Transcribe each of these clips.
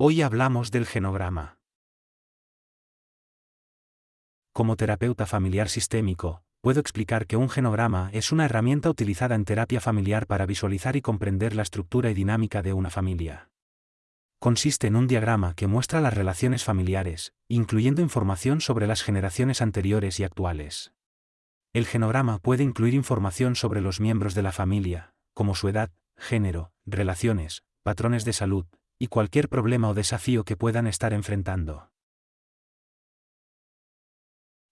Hoy hablamos del genograma. Como terapeuta familiar sistémico, puedo explicar que un genograma es una herramienta utilizada en terapia familiar para visualizar y comprender la estructura y dinámica de una familia. Consiste en un diagrama que muestra las relaciones familiares, incluyendo información sobre las generaciones anteriores y actuales. El genograma puede incluir información sobre los miembros de la familia, como su edad, género, relaciones, patrones de salud, y cualquier problema o desafío que puedan estar enfrentando.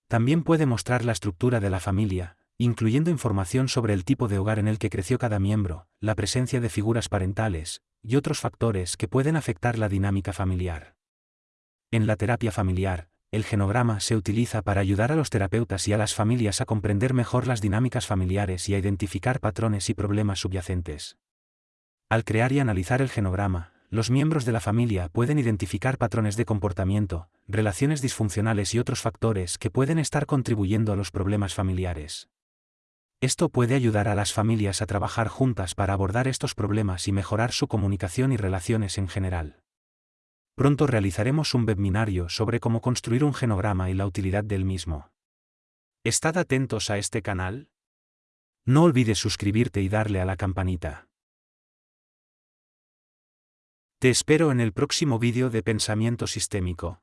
También puede mostrar la estructura de la familia, incluyendo información sobre el tipo de hogar en el que creció cada miembro, la presencia de figuras parentales, y otros factores que pueden afectar la dinámica familiar. En la terapia familiar, el genograma se utiliza para ayudar a los terapeutas y a las familias a comprender mejor las dinámicas familiares y a identificar patrones y problemas subyacentes. Al crear y analizar el genograma, los miembros de la familia pueden identificar patrones de comportamiento, relaciones disfuncionales y otros factores que pueden estar contribuyendo a los problemas familiares. Esto puede ayudar a las familias a trabajar juntas para abordar estos problemas y mejorar su comunicación y relaciones en general. Pronto realizaremos un webinario sobre cómo construir un genograma y la utilidad del mismo. ¿Estad atentos a este canal? No olvides suscribirte y darle a la campanita. Te espero en el próximo vídeo de Pensamiento Sistémico.